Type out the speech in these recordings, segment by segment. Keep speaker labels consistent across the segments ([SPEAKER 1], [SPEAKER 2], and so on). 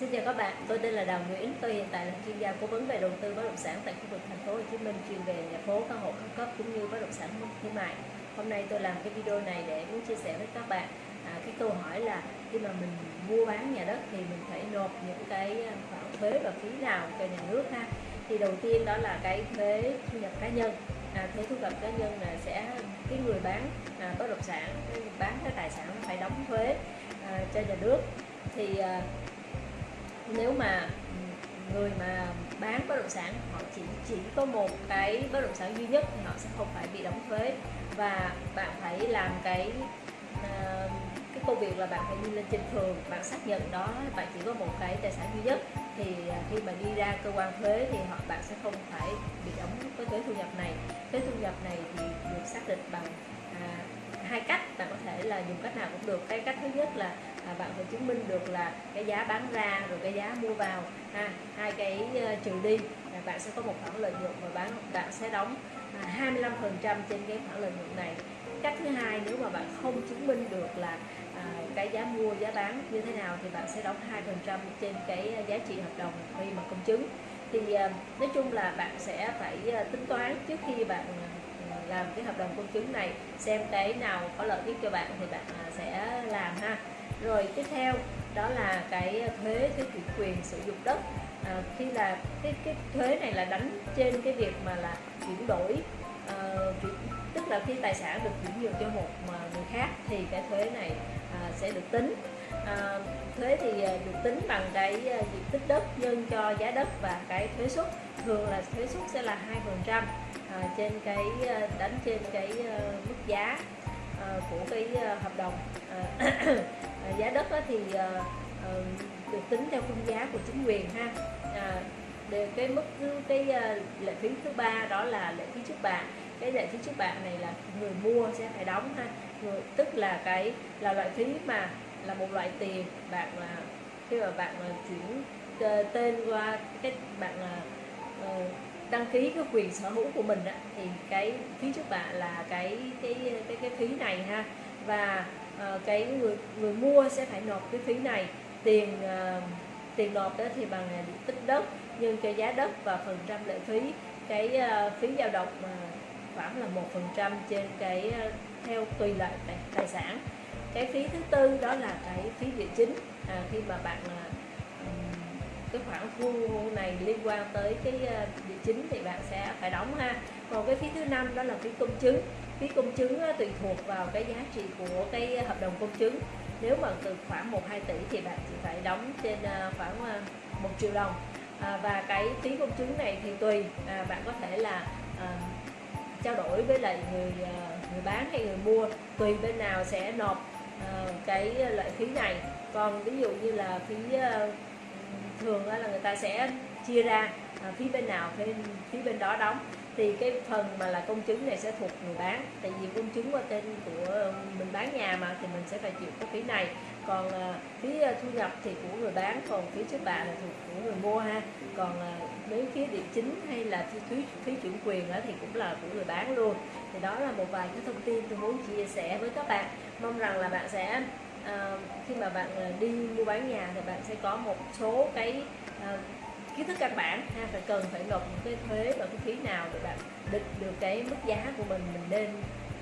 [SPEAKER 1] Xin chào các bạn, tôi tên là Đào Nguyễn, tôi hiện tại là chuyên gia cố vấn về đầu tư bất động sản tại khu vực thành phố Hồ Chí Minh chuyên về nhà phố, căn hộ cao cấp cũng như bất động sản thương mại. Hôm nay tôi làm cái video này để muốn chia sẻ với các bạn à, cái câu hỏi là khi mà mình mua bán nhà đất thì mình phải nộp những cái à, khoản thuế và phí nào cho nhà nước ha. Thì đầu tiên đó là cái thuế thu nhập cá nhân. À, thuế thu nhập cá nhân là sẽ cái người bán à, bất động sản, bán cái tài sản phải đóng thuế à, cho nhà nước. Thì à, nếu mà người mà bán bất động sản họ chỉ chỉ có một cái bất động sản duy nhất thì họ sẽ không phải bị đóng thuế. Và bạn phải làm cái uh, cái công việc là bạn phải đi lên trên phường bạn xác nhận đó bạn chỉ có một cái tài sản duy nhất. Thì ờ, khi mà đi ra cơ quan thuế thì họ bạn sẽ không phải bị đóng cái thuế thu nhập này. Thuế thu nhập này thì được xác định bằng à, hai cách. Bạn có thể là dùng cách nào cũng được. Cái cách thứ nhất là à, bạn phải chứng minh được là cái giá bán ra rồi cái giá mua vào. Ha hai cái uh, trừ đi là bạn sẽ có một khoản lợi nhuận và bạn bạn sẽ đóng à, 25% trên cái khoản lợi nhuận này. Cách thứ hai nếu mà bạn không chứng minh được là à, cái giá mua giá bán như thế nào thì bạn sẽ đóng 2% trên cái ờ, giá trị hợp đồng khi mà công chứng. Thì à, nói chung là bạn sẽ phải à, tính toán trước khi bạn làm cái hợp đồng công chứng này xem cái nào có lợi nhất cho bạn thì bạn sẽ làm ha rồi tiếp theo đó là cái thuế cái chủ quyền sử dụng đất. À, khi là cái cái thuế này là đánh trên cái việc mà là chuyển đổi à, chuyển, tức là khi tài sản được chuyển nhượng cho một mà người khác thì cái thuế này à, sẽ được tính. À, thuế thì à, được tính bằng cái à, diện tích đất nhân cho giá đất và cái thuế suất thường là thuế suất sẽ là hai phần trăm à, trên cái đánh trên cái mức giá của cái hợp đồng. Ờ, giá đất thì ờ, ờ, được tính theo khung giá của chính quyền ha. À, để cái mức cái lệ phí thứ ba đó là lệ phí trước bạ. Cái lệ phí trước bạ này là người mua sẽ phải đóng ha. Người, tức là cái là loại phí mà là một loại tiền bạn là khi mà bạn chuyển tên qua cái bạn đăng ký cái quyền sở hữu của mình á, thì cái phí trước bạ là cái cái cái cái phí này ha. Và uh, cái người người mua sẽ phải nộp cái phí này. Tiền uh, tiền nộp đó thì bằng ờ, diện tích đất nhân cho giá đất và phần trăm lệ phí. Cái uh, phí dao động mà khoảng là một phần trăm trên cái uh, theo tùy loại tài, tài sản. Cái phí thứ tư đó là cái phí địa chính. À, khi mà bạn uh, cái khoản thu này liên quan tới cái địa chính thì bạn sẽ phải đóng ha. Còn cái phí thứ năm đó là phí công chứng phí công chứng tùy thuộc vào cái giá trị của cái hợp đồng công chứng. Nếu mà từ khoảng 1 2 tỷ thì bạn chỉ phải đóng trên à, khoảng à, 1 triệu đồng. À, và cái phí công chứng này thì tùy à, bạn có thể là à, trao đổi với lại người à, người bán hay người mua. Tùy bên nào sẽ nộp à, cái loại phí này. Còn ví dụ như là phí thường là người ta sẽ chia ra à, phía bên nào phía, phía bên đó đóng. Thì cái phần mà là công chứng này sẽ thuộc người bán. Tại vì công chứng qua tên của um, mình bán nhà mà thì mình sẽ phải chịu cái phí này. Còn à, phí à, thu nhập thì của người bán còn phí trước bạ là thuộc của người mua ha. Còn à, nếu phía địa chính hay là phí phí, phí chuyển quyền đó thì cũng là của người bán luôn. Thì đó là một vài cái thông tin tôi muốn chia sẻ với các bạn. Mong rằng là bạn sẽ à, khi mà bạn à, đi mua bán nhà thì bạn sẽ có một số cái à, kiến thức căn bản ha phải cần phải nộp những cái thuế và cái phí nào để bạn định được cái mức giá của mình mình nên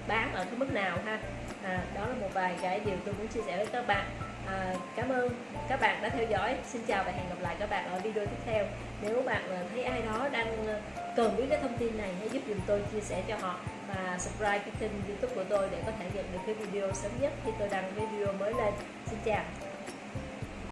[SPEAKER 1] bán ở cái mức nào ha. À, đó là một vài cái điều tôi muốn chia sẻ với các bạn. À, cảm ơn các bạn đã theo dõi. Xin chào và hẹn gặp lại các bạn ở video tiếp theo. Nếu bạn à, thấy ai đó đang à, cần biết cái thông tin này hãy giúp dùm tôi chia sẻ cho họ và subscribe cái kênh youtube của tôi để có thể nhận được cái video sớm nhất khi tôi đăng cái video mới lên. Xin chào.